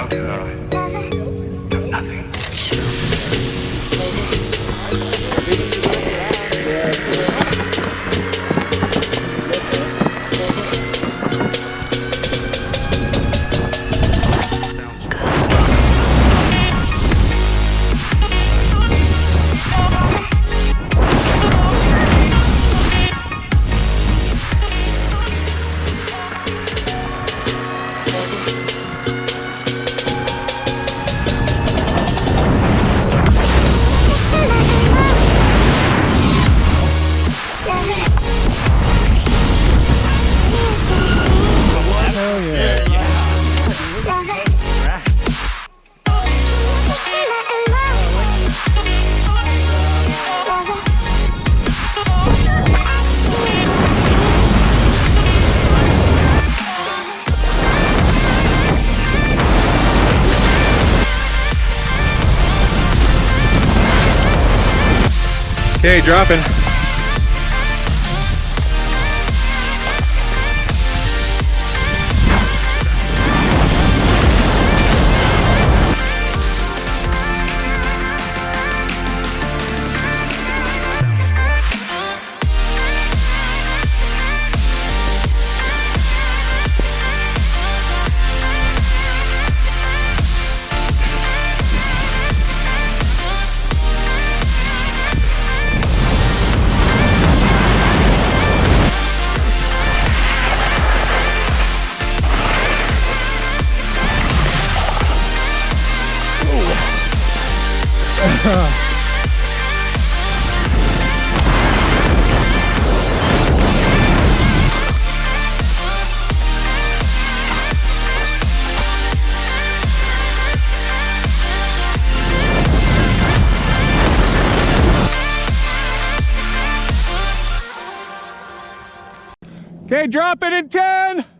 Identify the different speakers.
Speaker 1: about to, uh,
Speaker 2: Okay, dropping. Okay, drop it in 10.